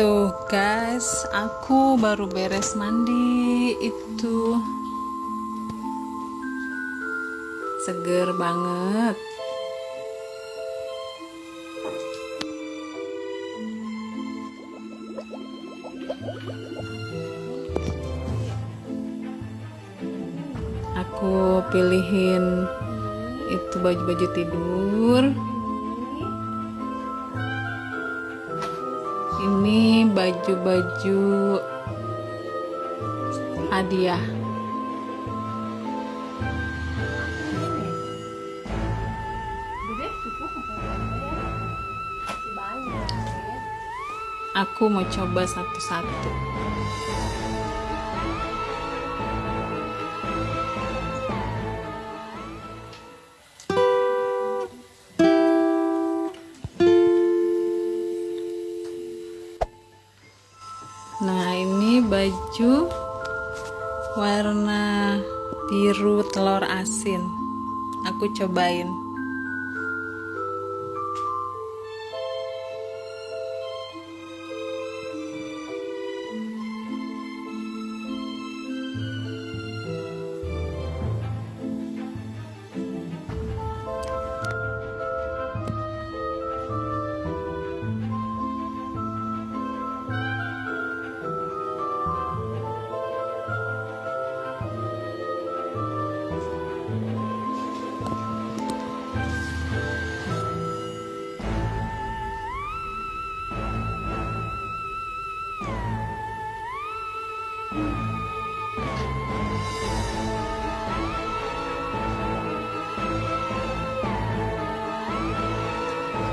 Tuh guys, aku baru beres mandi itu seger banget. Aku pilihin itu baju-baju tidur. Ini baju-baju hadiah. Aku mau coba satu-satu. Nah, ini baju warna biru telur asin. Aku cobain.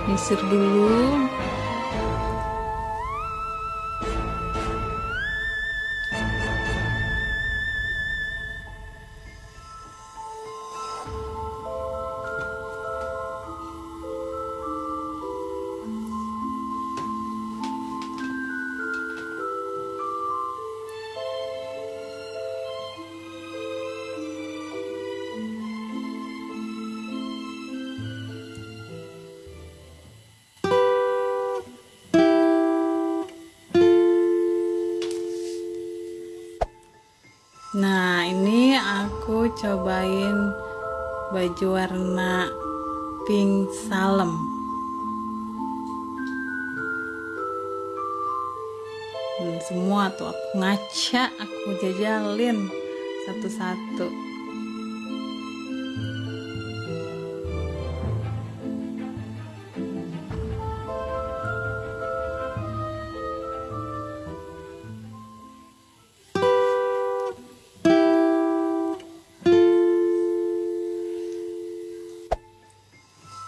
Nyisir dulu. Ini aku cobain baju warna pink salem. Hmm, semua tuh aku ngaca, aku jajalin satu-satu.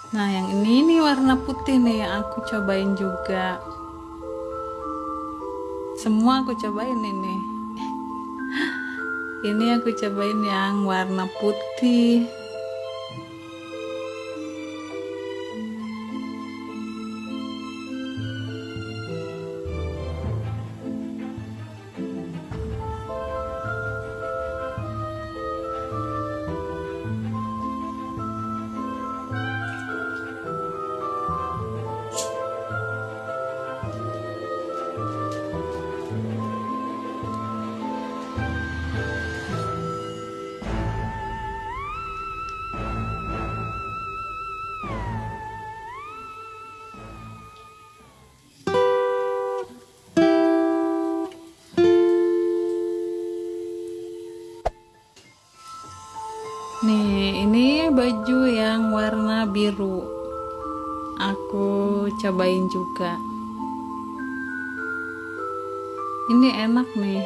Nah, yang ini nih warna putih nih, aku cobain juga. Semua aku cobain ini. Ini aku cobain yang warna putih. Nih, ini baju yang warna biru. Aku cobain juga. Ini enak nih.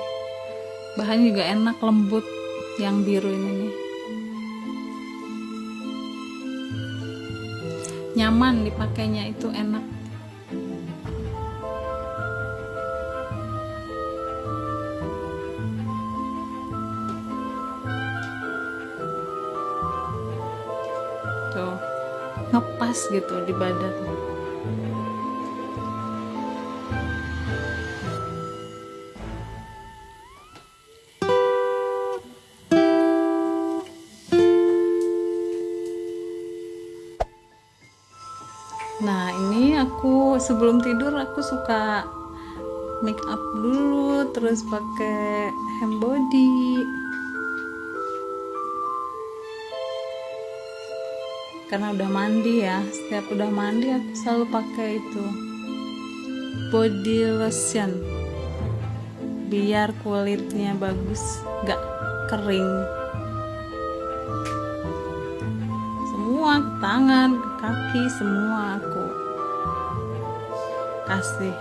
Bahannya juga enak, lembut yang biru ini nih. Nyaman dipakainya itu enak. Ngepas gitu di badan. Nah, ini aku sebelum tidur aku suka make up dulu terus pakai hem body karena udah mandi ya. Setiap udah mandi aku selalu pakai itu. Body lotion. Biar kulitnya bagus gak kering. Semua tangan kaki semua aku kasih.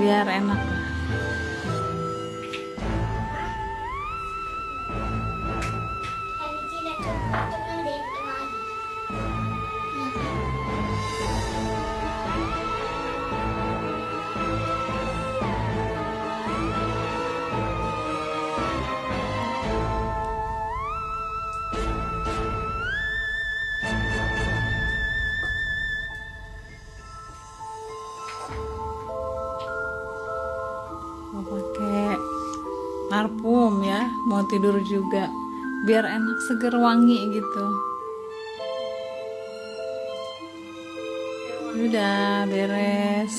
Biar enak parfum ya mau tidur juga biar enak seger wangi gitu. Udah beres.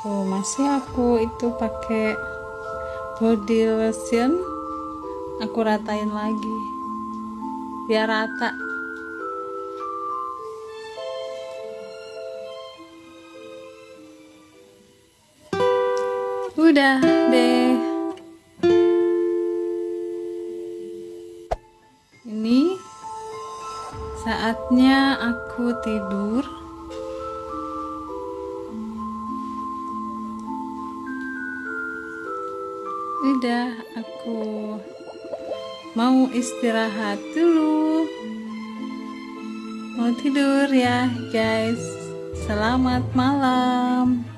Tuh masih aku itu pakai body lotion. Aku ratain lagi. Biar rata udah deh. Ini saatnya aku tidur. Udah aku mau istirahat dulu. Mau tidur ya guys. Selamat malam